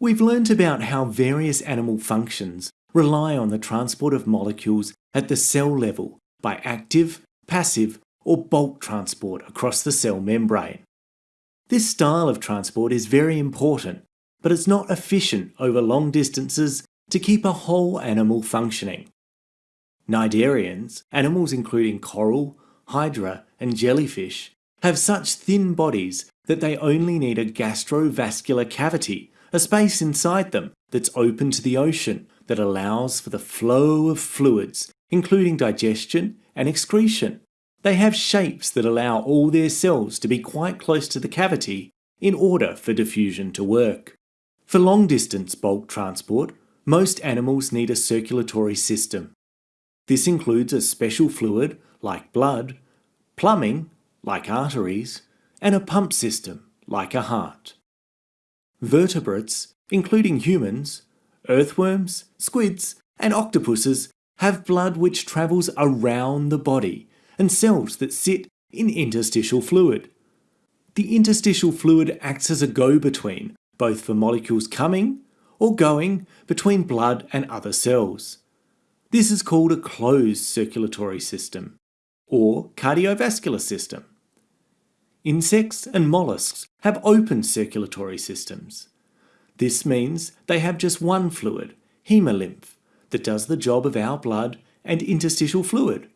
We've learnt about how various animal functions rely on the transport of molecules at the cell level by active, passive or bulk transport across the cell membrane. This style of transport is very important, but it's not efficient over long distances to keep a whole animal functioning. Cnidarians, animals including coral, hydra and jellyfish, have such thin bodies that they only need a gastrovascular cavity, a space inside them that's open to the ocean that allows for the flow of fluids, including digestion and excretion. They have shapes that allow all their cells to be quite close to the cavity in order for diffusion to work. For long distance bulk transport, most animals need a circulatory system. This includes a special fluid, like blood, plumbing, like arteries, and a pump system, like a heart. Vertebrates, including humans, earthworms, squids, and octopuses, have blood which travels around the body and cells that sit in interstitial fluid. The interstitial fluid acts as a go-between, both for molecules coming or going between blood and other cells. This is called a closed circulatory system, or cardiovascular system. Insects and mollusks have open circulatory systems. This means they have just one fluid, hemolymph, that does the job of our blood and interstitial fluid.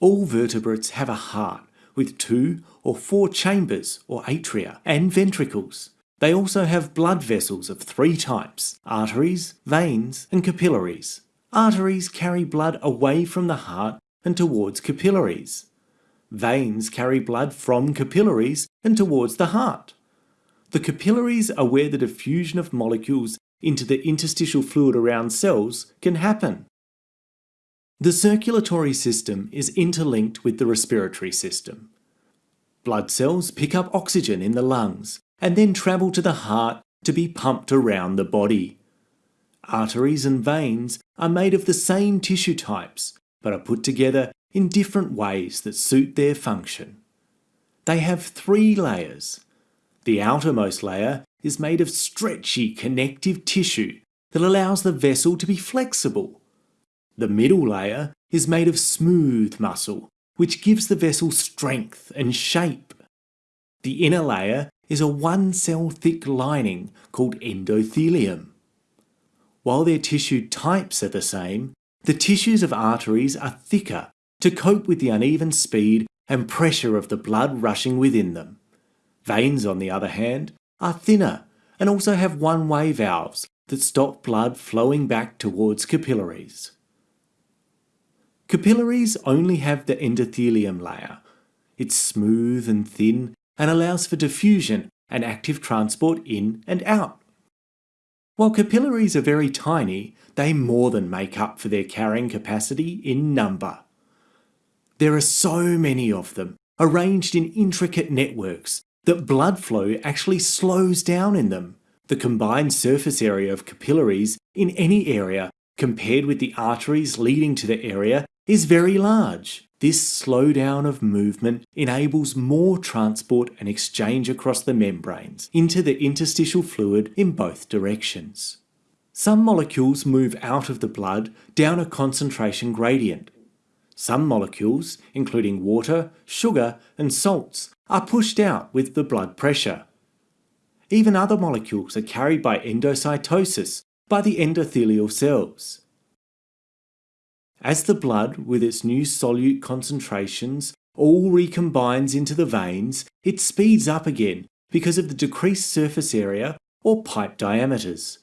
All vertebrates have a heart with two or four chambers or atria and ventricles. They also have blood vessels of three types, arteries, veins and capillaries. Arteries carry blood away from the heart and towards capillaries. Veins carry blood from capillaries and towards the heart. The capillaries are where the diffusion of molecules into the interstitial fluid around cells can happen. The circulatory system is interlinked with the respiratory system. Blood cells pick up oxygen in the lungs and then travel to the heart to be pumped around the body. Arteries and veins are made of the same tissue types, but are put together in different ways that suit their function. They have three layers. The outermost layer is made of stretchy connective tissue that allows the vessel to be flexible. The middle layer is made of smooth muscle, which gives the vessel strength and shape. The inner layer is a one cell thick lining called endothelium. While their tissue types are the same, the tissues of arteries are thicker to cope with the uneven speed and pressure of the blood rushing within them. Veins, on the other hand, are thinner and also have one-way valves that stop blood flowing back towards capillaries. Capillaries only have the endothelium layer. It's smooth and thin and allows for diffusion and active transport in and out. While capillaries are very tiny, they more than make up for their carrying capacity in number. There are so many of them, arranged in intricate networks, that blood flow actually slows down in them. The combined surface area of capillaries in any area compared with the arteries leading to the area is very large. This slowdown of movement enables more transport and exchange across the membranes into the interstitial fluid in both directions. Some molecules move out of the blood down a concentration gradient. Some molecules, including water, sugar and salts, are pushed out with the blood pressure. Even other molecules are carried by endocytosis by the endothelial cells. As the blood, with its new solute concentrations, all recombines into the veins, it speeds up again because of the decreased surface area or pipe diameters.